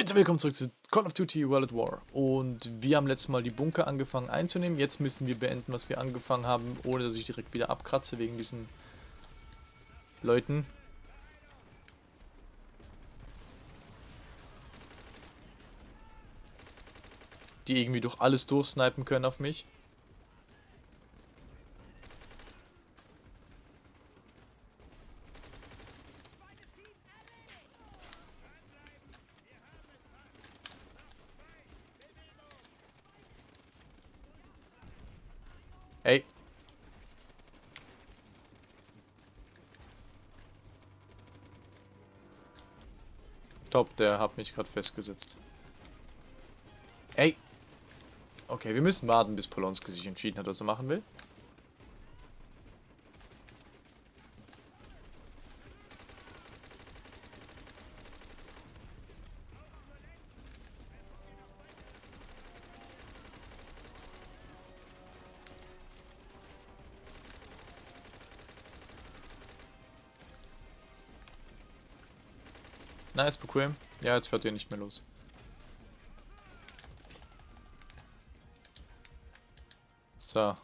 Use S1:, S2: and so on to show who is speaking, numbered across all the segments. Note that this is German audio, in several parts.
S1: Leute, willkommen zurück zu Call of Duty World at War. Und wir haben letztes Mal die Bunker angefangen einzunehmen. Jetzt müssen wir beenden, was wir angefangen haben, ohne dass ich direkt wieder abkratze wegen diesen Leuten. Die irgendwie durch alles durchsnipen können auf mich. Ey. Top, der hat mich gerade festgesetzt. Ey. Okay, wir müssen warten, bis Polonski sich entschieden hat, was er machen will. Bequem. Ja, jetzt fährt ihr nicht mehr los. So.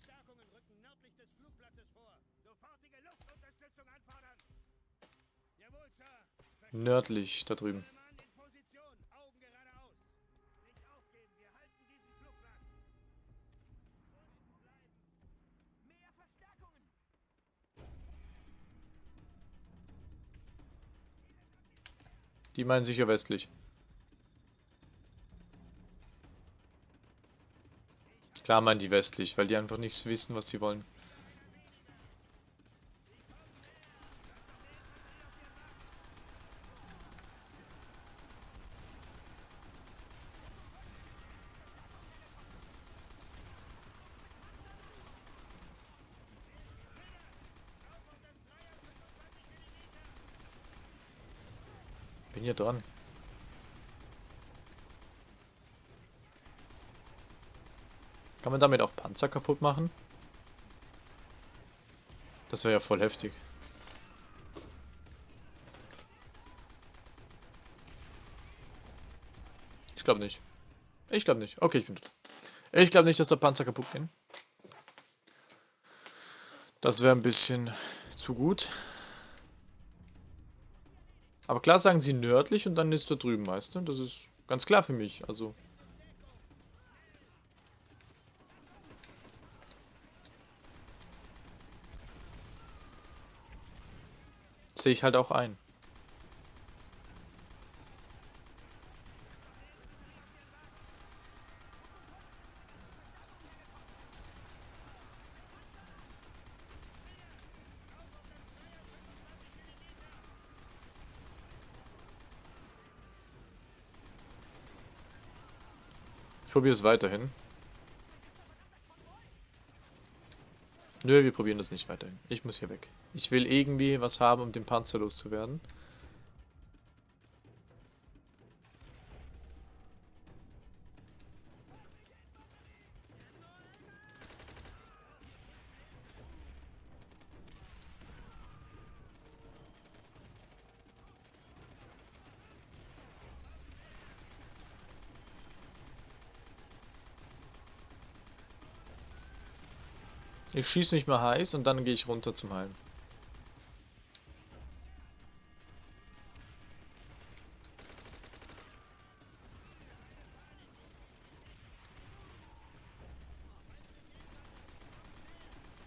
S2: Verstärkungen rücken nördlich des Flugplatzes vor. Sofortige Luftunterstützung anfordern. Jawohl, Sir. Verstärkungen
S1: Nördlich, da drüben. Die meinen sicher westlich. Klar meinen die westlich, weil die einfach nichts wissen, was sie wollen. Bin hier dran. Kann man damit auch Panzer kaputt machen? Das wäre ja voll heftig. Ich glaube nicht. Ich glaube nicht. Okay, ich bin tot. Ich glaube nicht, dass der Panzer kaputt gehen. Das wäre ein bisschen zu gut. Aber klar sagen sie nördlich und dann ist da drüben, weißt du? Das ist ganz klar für mich. Also. Sehe ich halt auch ein. Probiere es weiterhin. Nö, wir probieren das nicht weiterhin. Ich muss hier weg. Ich will irgendwie was haben, um den Panzer loszuwerden. Ich schieße mich mal heiß und dann gehe ich runter zum Heilen.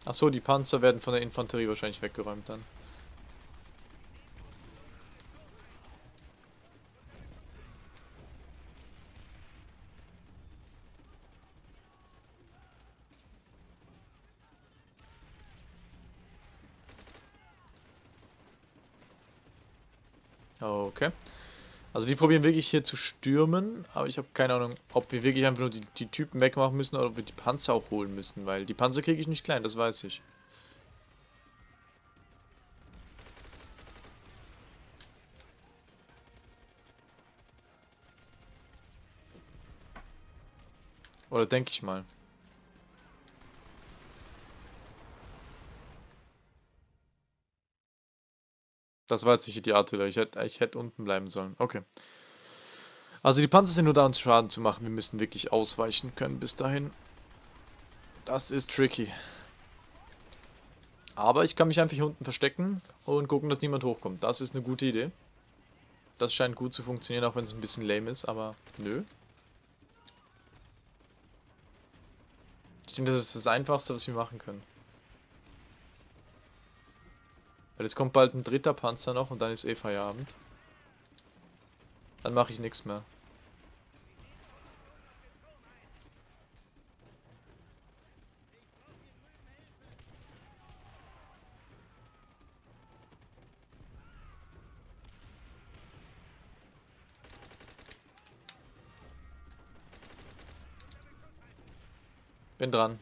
S1: Achso, die Panzer werden von der Infanterie wahrscheinlich weggeräumt dann. Also die probieren wirklich hier zu stürmen, aber ich habe keine Ahnung, ob wir wirklich einfach nur die, die, Typen wegmachen müssen oder ob wir die Panzer auch holen müssen, weil die Panzer kriege ich nicht klein, das weiß ich. Oder denke ich mal. Das war jetzt nicht die Artillerie. Ich hätte, ich hätte unten bleiben sollen. Okay. Also die Panzer sind nur da, uns Schaden zu machen. Wir müssen wirklich ausweichen können bis dahin. Das ist tricky. Aber ich kann mich einfach hier unten verstecken und gucken, dass niemand hochkommt. Das ist eine gute Idee. Das scheint gut zu funktionieren, auch wenn es ein bisschen lame ist, aber nö. Ich denke, das ist das Einfachste, was wir machen können. Weil jetzt kommt bald ein dritter Panzer noch und dann ist eh Feierabend. Dann mache ich nichts mehr. Bin dran.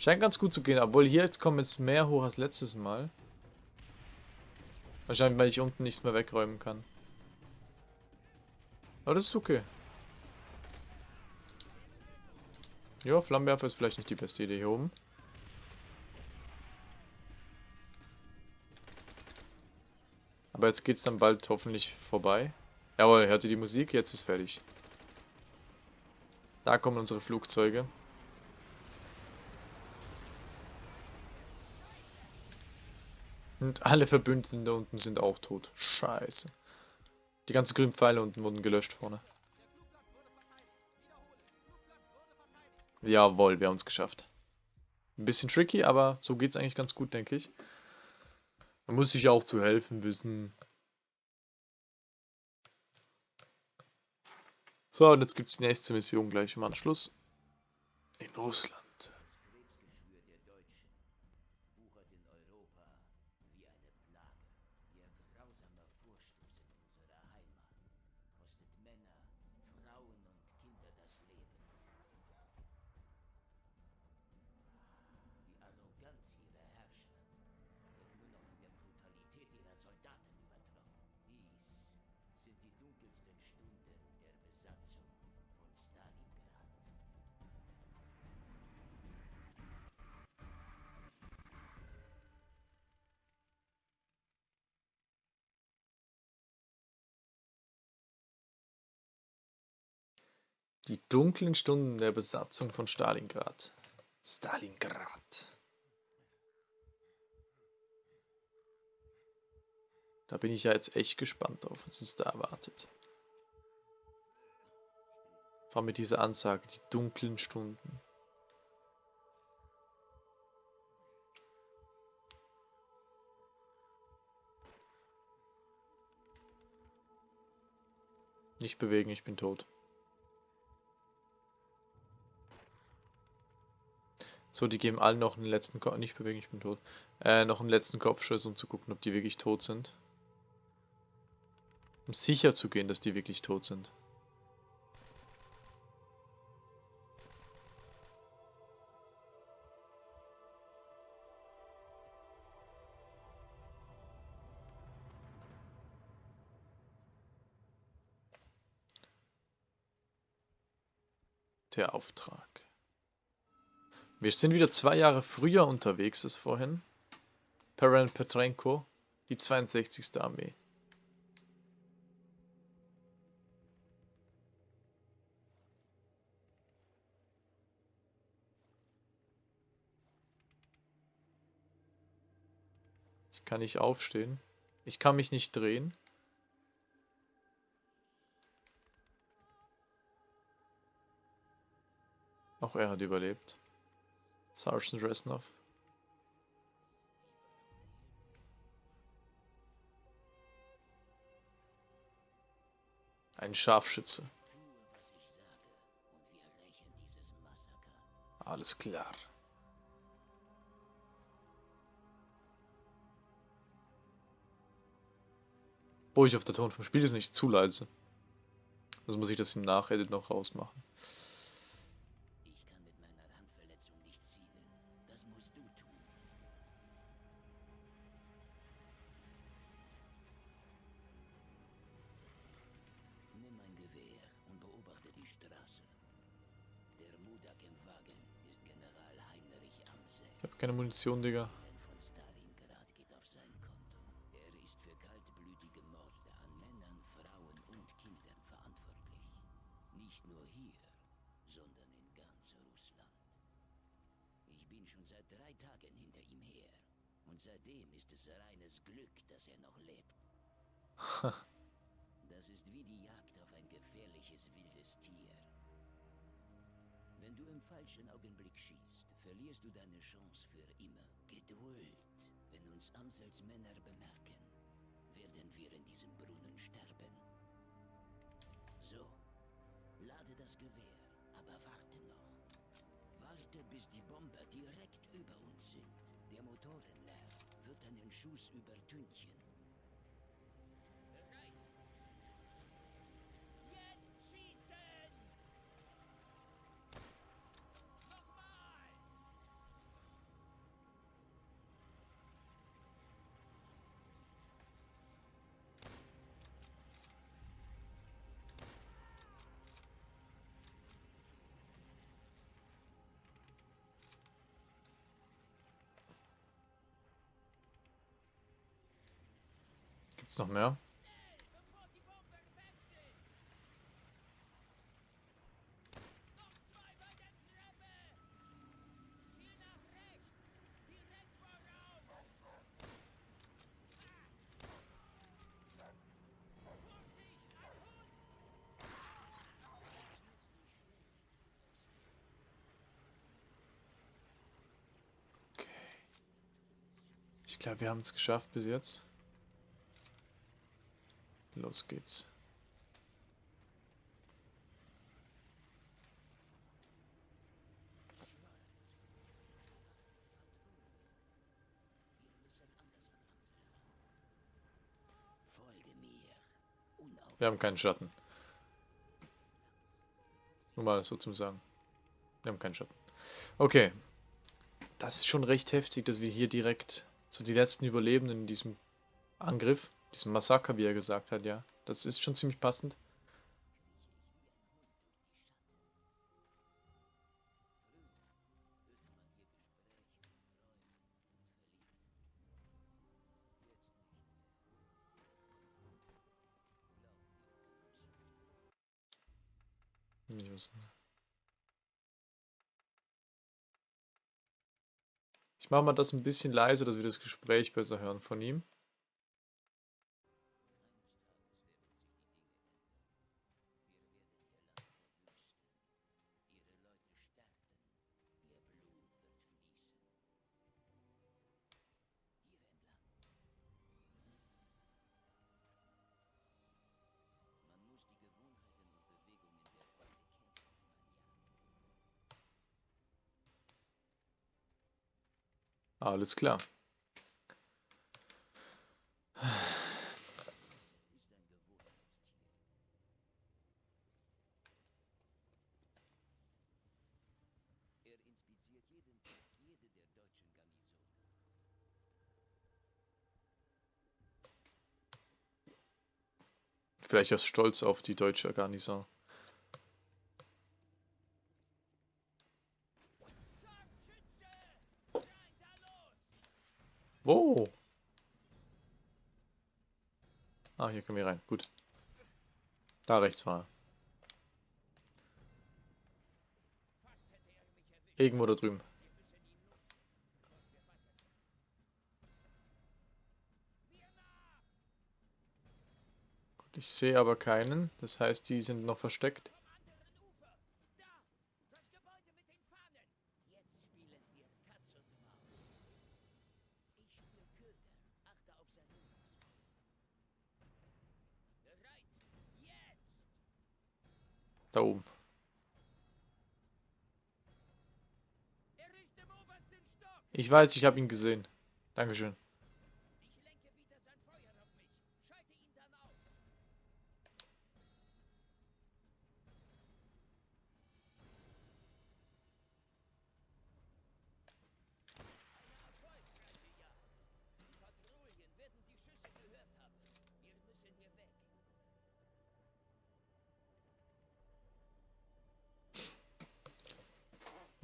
S1: Scheint ganz gut zu gehen, obwohl hier jetzt kommen jetzt mehr hoch als letztes Mal. Wahrscheinlich, weil ich unten nichts mehr wegräumen kann. Aber das ist okay. Ja, Flammenwerfer ist vielleicht nicht die beste Idee hier oben. Aber jetzt geht's dann bald hoffentlich vorbei. Jawohl, hört ihr die Musik? Jetzt ist fertig. Da kommen unsere Flugzeuge. Und alle Verbündeten da unten sind auch tot. Scheiße. Die ganzen grünen Pfeile unten wurden gelöscht vorne. Jawohl, wir haben es geschafft. Ein bisschen tricky, aber so geht es eigentlich ganz gut, denke ich. Man muss sich ja auch zu helfen wissen. So, und jetzt gibt es die nächste Mission gleich im Anschluss. In Russland.
S3: Die
S1: dunklen Stunden der Besatzung von Stalingrad. Stalingrad. Da bin ich ja jetzt echt gespannt drauf, was uns da erwartet. Vor allem mit dieser Ansage, die dunklen Stunden. Nicht bewegen, ich bin tot. So, die geben alle noch einen letzten Kopf. Nicht bewegen, ich bin tot. Äh, noch einen letzten Kopfschuss, um zu gucken, ob die wirklich tot sind. Um sicher zu gehen, dass die wirklich tot sind. Der Auftrag. Wir sind wieder zwei Jahre früher unterwegs als vorhin. Perel Petrenko, die 62. Armee. Ich kann nicht aufstehen. Ich kann mich nicht drehen. Auch er hat überlebt. Sergeant Resnov. Ein Scharfschütze. Alles klar. Ich auf der Ton vom Spiel ist nicht zu leise. Also muss ich das im Nachedit noch rausmachen.
S3: Tagen hinter ihm her. Und seitdem ist es reines Glück, dass er noch lebt. Das ist wie die Jagd auf ein gefährliches wildes Tier. Wenn du im falschen Augenblick schießt, verlierst du deine Chance für immer. Geduld. Wenn uns Amsels Männer bemerken, werden wir in diesem Brunnen sterben. So, lade das Gewehr, aber warte noch. Warte, bis die Bomber direkt über uns sind. Der Motorenlärm wird deinen Schuss übertünchen.
S2: Ein Hund!
S1: Okay. Ich glaube, wir haben es geschafft bis jetzt. Los geht's. Wir haben keinen Schatten. Nur mal so zum Sagen. Wir haben keinen Schatten. Okay. Das ist schon recht heftig, dass wir hier direkt so die letzten Überlebenden in diesem Angriff, diesem Massaker, wie er gesagt hat, ja. Das ist schon ziemlich passend. Was- Ich mache mal das ein bisschen leiser, dass wir das Gespräch besser hören von ihm.
S3: Deutschen Garnisonen.
S1: Vielleicht aus Stolz auf die deutsche Garnison.
S2: Scharfschütze! Rein da los!
S1: Wo? Ah, hier können wir rein. Gut. Da rechts war er. Irgendwo da drüben. Gut, ich sehe aber keinen. Das heißt, die sind noch versteckt.
S2: Vom anderen Ufer! Da! Das Gebäude mit den Fahnen!
S3: Jetzt spielen wir Katz und Maus. Ich spür Köder. Achte auf sein Rückzugsfeuer.
S2: Bereit! Jetzt!
S1: Da oben. Ich weiß, ich habe ihn gesehen. Dankeschön.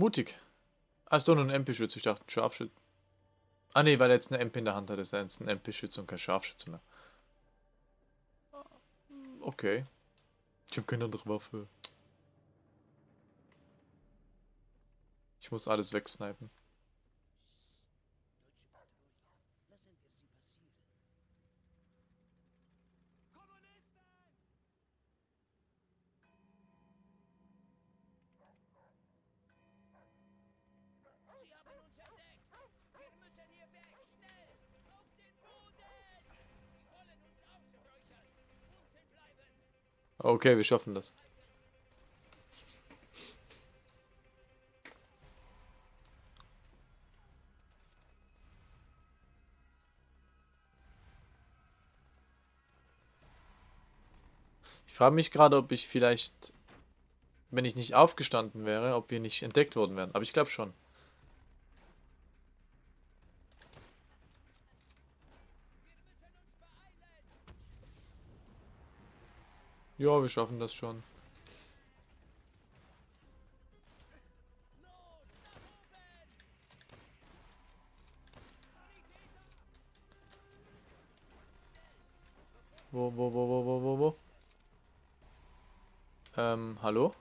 S1: Mutig. Ist doch nur ein MP-Schütze. Ich dachte, ein Scharfschütze. Ah, nee, weil er jetzt eine MP in der Hand hat, ist er jetzt ein MP-Schütze und kein Scharfschütze mehr. Okay. Ich habe keine andere Waffe. Ich muss alles wegsnipen. Okay, wir schaffen das. Ich frage mich gerade, ob ich vielleicht, wenn ich nicht aufgestanden wäre, ob wir nicht entdeckt worden wären. Aber ich glaube schon. Ja, wir schaffen das schon. Wo, wo, wo, wo, wo, wo, wo? Ähm, hallo?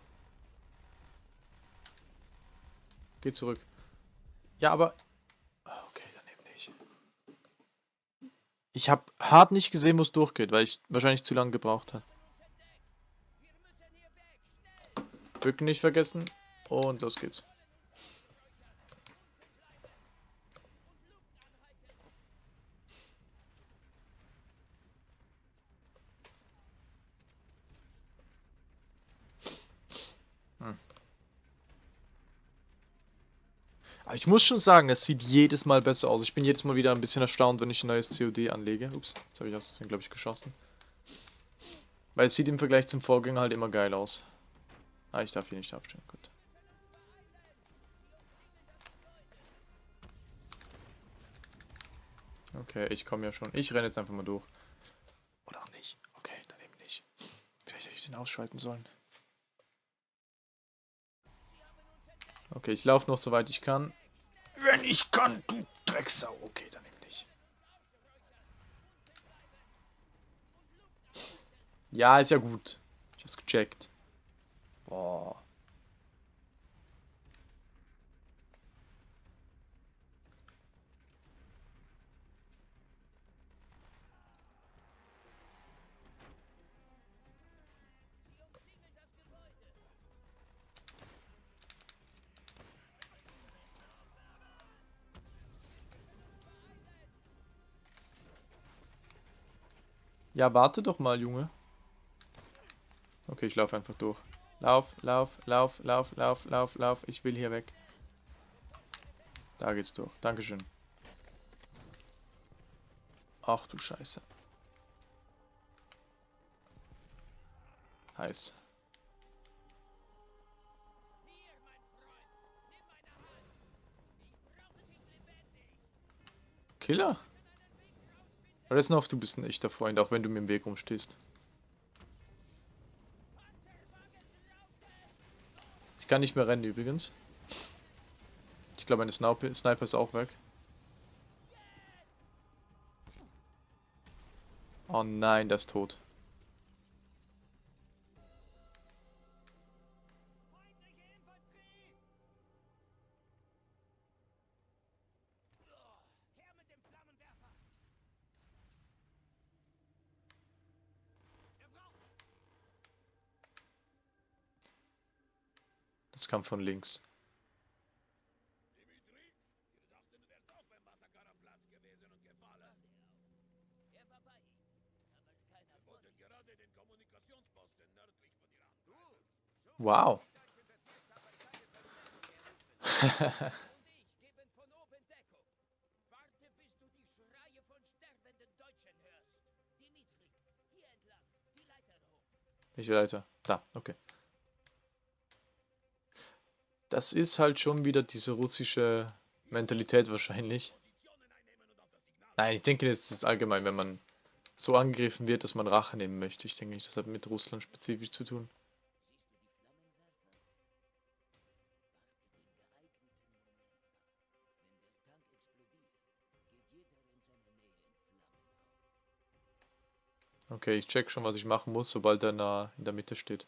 S1: Geh zurück. Ja, aber... Ah, Okay, daneben nicht. Ich habe hart nicht gesehen, wo es durchgeht, weil ich wahrscheinlich zu lange gebraucht habe. Bücken nicht vergessen. Und los geht's. Hm. Ich muss schon sagen, es sieht jedes Mal besser aus. Ich bin jedes Mal wieder ein bisschen erstaunt, wenn ich ein neues COD anlege. Ups, jetzt habe ich aus Versehen, glaube ich, geschossen. Weil es sieht im Vergleich zum Vorgänger halt immer geil aus. Ah, ich darf hier nicht aufstehen. Gut. Okay, ich komme ja schon. Ich renne jetzt einfach mal durch. Oder auch nicht. Okay, dann eben nicht. Vielleicht hätte ich den ausschalten sollen. Okay, ich laufe noch so weit ich kann. Wenn ich kann, du Drecksau. Okay, dann eben nicht. Ja, ist ja gut. Ich hab's gecheckt. Boah. Ja, warte doch mal, Junge. Okay, ich laufe einfach durch. Lauf, lauf, lauf, lauf, lauf, lauf, lauf. Ich will hier weg. Da geht's durch. Dankeschön. Ach du Scheiße. Heiß. Killer? Resnov, du bist ein echter Freund, auch wenn du mir im Weg rumstehst. Ich kann nicht mehr rennen übrigens. Ich glaube, meine Sniper, ist auch weg. Oh nein, der ist tot.
S3: Entlang, die Leiter hoch.
S1: Welche Leiter? Da, okay. Das ist halt schon wieder diese russische Mentalität wahrscheinlich. Nein, ich denke, das ist allgemein, wenn man so angegriffen wird, dass man Rache nehmen möchte. Ich denke nicht, das hat mit Russland spezifisch zu tun. Okay, ich check schon, was ich machen muss, sobald er in der Mitte steht.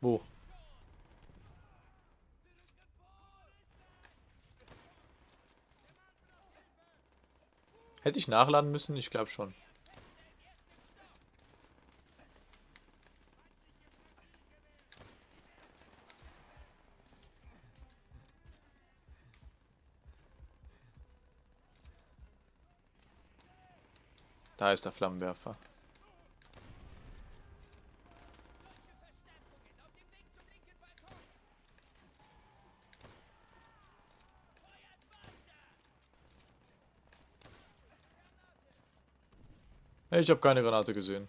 S1: Wo? Hätte ich nachladen müssen? Ich glaube schon. Da ist der Flammenwerfer. Ich habe keine Granate gesehen.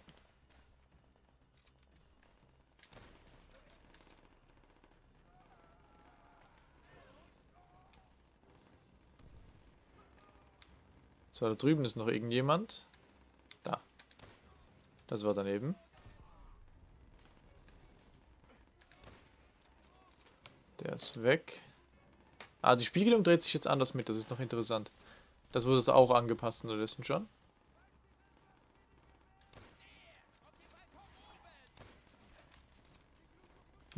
S1: So, da drüben ist noch irgendjemand. Da. Das war daneben. Der ist weg. Ah, die Spiegelung dreht sich jetzt anders mit. Das ist noch interessant. Das wurde auch angepasst unterdessen schon.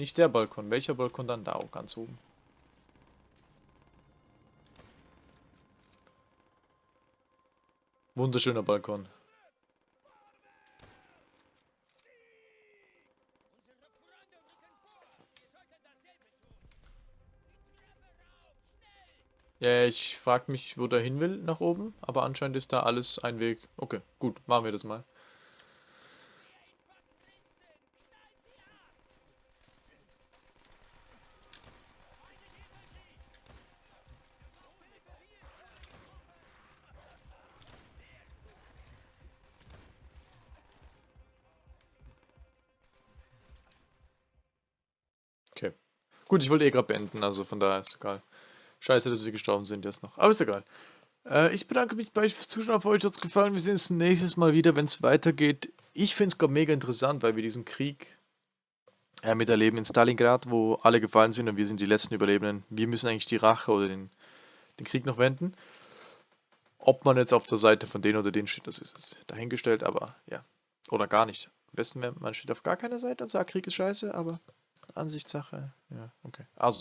S1: Nicht der Balkon. Welcher Balkon dann? Da, auch ganz oben. Wunderschöner Balkon. Ja, ich frag mich, wo der hin will nach oben, aber anscheinend ist da alles ein Weg. Okay, gut, machen wir das mal. Gut, ich wollte eh gerade beenden, also von daher ist egal. Scheiße, dass wir gestorben sind jetzt noch. Aber ist egal. Äh, ich bedanke mich bei euch fürs Zuschauen. Auf euch hat es gefallen. Wir sehen uns nächstes Mal wieder, wenn es weitergeht. Ich finde es gerade mega interessant, weil wir diesen Krieg äh, miterleben in Stalingrad, wo alle gefallen sind und wir sind die letzten Überlebenden. Wir müssen eigentlich die Rache oder den, den Krieg noch wenden. Ob man jetzt auf der Seite von denen oder denen steht, das ist jetzt dahingestellt, aber ja. Oder gar nicht. Am besten, man steht auf gar keiner Seite und sagt, Krieg ist scheiße, aber Ansichtssache. Ja, okay. Also.